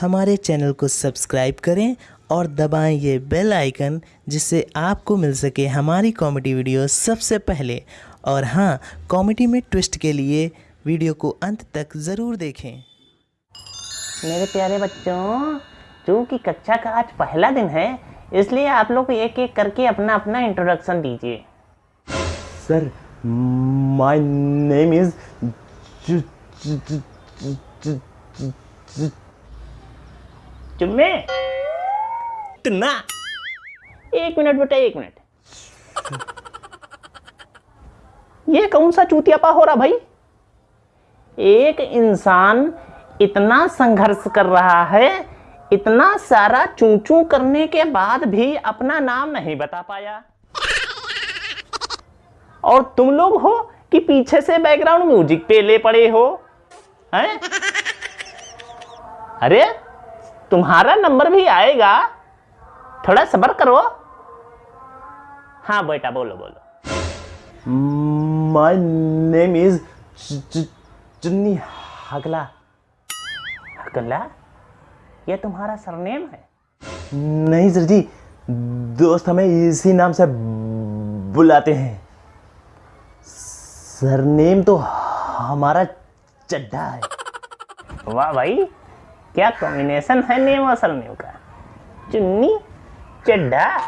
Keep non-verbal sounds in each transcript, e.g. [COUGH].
हमारे चैनल को सब्सक्राइब करें और दबाएँ ये बेल आइकन जिससे आपको मिल सके हमारी कॉमेडी वीडियो सबसे पहले। और हाँ कॉमेडी में ट्विस्ट के लिए वीडियो को अंत तक ज़रूर देखें। मेरे प्यारे बच्चों चूँकि कक्षा का आज पहला दिन है इसलिए आप लोग एक एक करके अपना अपना इंट्रोडक्शन दीजिए सर माय नेम इज़ चुम्मे एक मिनट बेटा एक मिनट। ये कौन सा चूतियापा हो रहा भाई? एक इंसान इतना संघर्ष कर रहा है इतना सारा चू चू करने के बाद भी अपना नाम नहीं बता पाया। और तुम लोग हो कि पीछे से बैकग्राउंड म्यूज़िक पे ले पड़े हो हैं? अरे तुम्हारा नंबर भी आएगा। थोड़ा सबर करो। हाँ बेटा बोलो बोलो। माय नेम इज़ चुन्नी हगला? हकला ये तुम्हारा सरनेम है? नहीं सर जी दोस्त हमें इसी नाम से बुलाते हैं। सरनेम तो हमारा चड्ढा है। वाह भाई क्या कॉम्बिनेशन है नेम और सरनेम का चुन्नी, चड्ढा।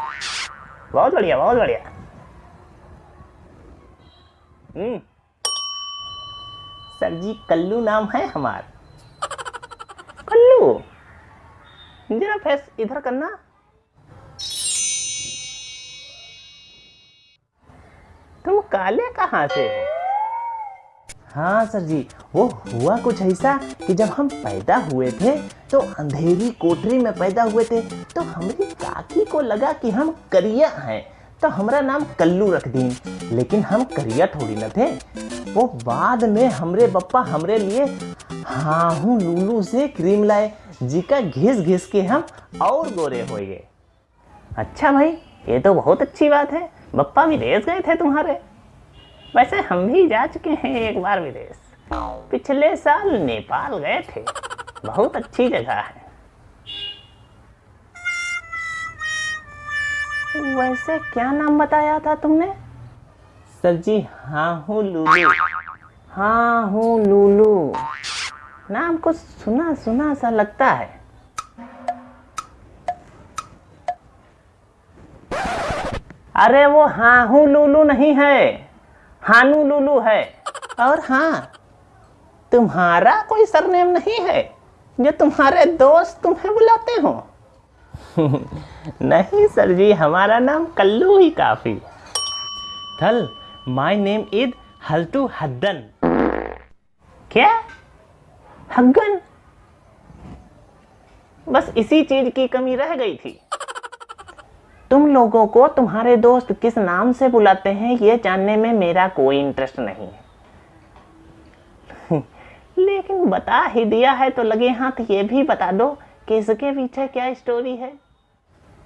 बहुत बढ़िया बहुत बढ़िया। हम्म। सर जी, कल्लू नाम है हमारा। कल्लू! जरा फेस इधर करना। तुम काले कहाँ से हो? हाँ सर जी। वो हुआ कुछ ऐसा कि जब हम पैदा हुए थे तो अंधेरी कोठरी में पैदा हुए थे तो हमारी काकी को लगा कि हम करिया हैं। तो हमारा नाम कल्लू रख दी लेकिन हम करिया थोड़ी न थे। वो बाद में हमरे पप्पा हमरे लिए हाहू लूलू से क्रीम लाए जी का घिस घिस के हम और गोरे हो गए। अच्छा भाई, ये तो बहुत अच्छी बात है। बप्पा रेस गए थे तुम्हारे। वैसे हम भी जा चुके हैं एक बार विदेश। पिछले साल नेपाल गए थे। बहुत अच्छी जगह है। वैसे क्या नाम बताया था तुमने? सर जी हाँ हूँ लूलू। हाँ हूँ लूलू। नाम कुछ सुना सुना सा लगता है। अरे वो हाँ हूँ लूलू नहीं है। हानू लूलू है। और हाँ तुम्हारा कोई सरनेम नहीं है। जो तुम्हारे दोस्त तुम्हें बुलाते हो। [LAUGHS] नहीं सर जी हमारा नाम कल्लू ही काफ़ी। थल माय नेम इज़ हल्टू हद्दन। क्या? हग्गन? बस इसी चीज़ की कमी रह गई थी। लोगों को तुम्हारे दोस्त किस नाम से बुलाते हैं, ये जानने में मेरा कोई इंटरेस्ट नहीं है। [LAUGHS] लेकिन बता ही दिया है तो लगे हाथ, ये भी बता दो कि इसके पीछे क्या स्टोरी है।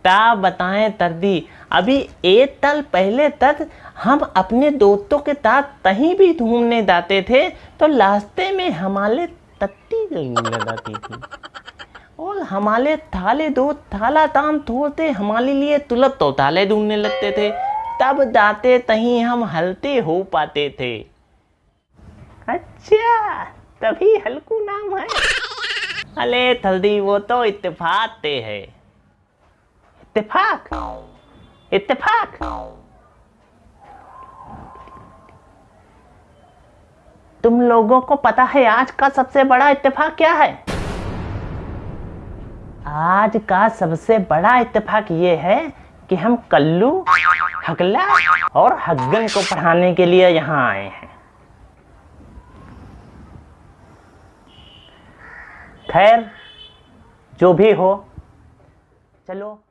ता बताएँ तरदी, अभी एक तल पहले तक हम अपने दोस्तों के साथ कहीं भी घूमने जाते थे तो रास्ते में हमारे तत्ती लगाती थी। हमारे थाले दो, थाला ताम थोड़ते हमारे लिए तुलत तो ताले ढूँढने लगते थे। तब जाते तहीं हम हलते हो पाते थे। अच्छा तभी हल्कू नाम है। अले थल्दी, वो तो इत्तेफाक ते है। इत्तेफाक? इत्तेफाक? तुम लोगों को पता है आज का सबसे बड़ा इत्तेफाक क्या है? आज का सबसे बड़ा इत्तेफाक ये है कि हम कल्लू हकला और हग्गन को पढ़ाने के लिए यहाँ आए हैं। खैर, जो भी हो, चलो